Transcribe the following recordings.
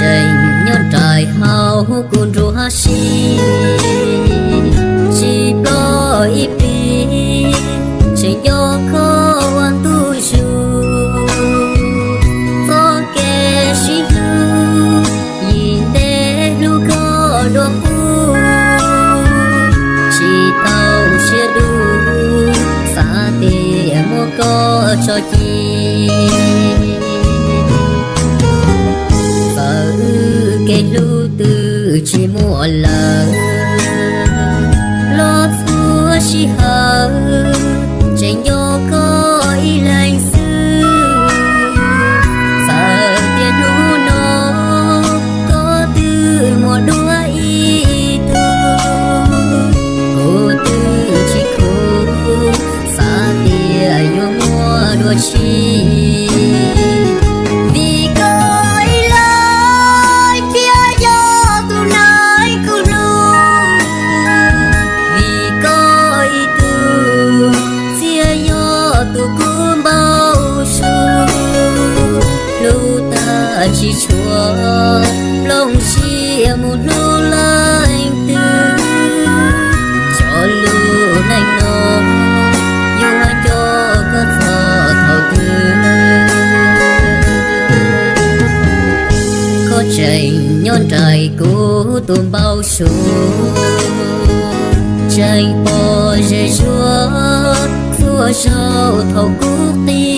trời nhân trời hào ru rùa si. Chỉ có ít đi, chỉ do khó anh tu su có kẻ si tu nhìn để lu có đồ phu chỉ tàu xe đủ xa tiền mua có cho chi. Cái lưu từ chỉ mua lờ lo xua chỉ hờ trên vô có ý lành chỉ chúa lòng chia một lu lạnh tư cho lưu nành nó yêu anh cho có thọ thầu tư có chạy nhon trời cố tôm bao số chạy bò dây chúa chúa sao thầu cúc tim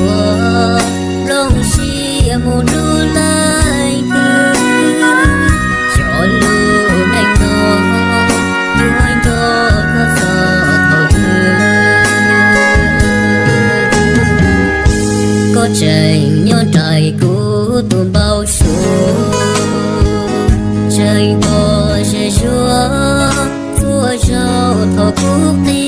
ta lòng một lu lại tư cho lu anh nó yêu anh đó có sợ thầu có trời nhon trời cũ tuôn bao số trời bò sẽ chúa chúa trao thọ quốc tế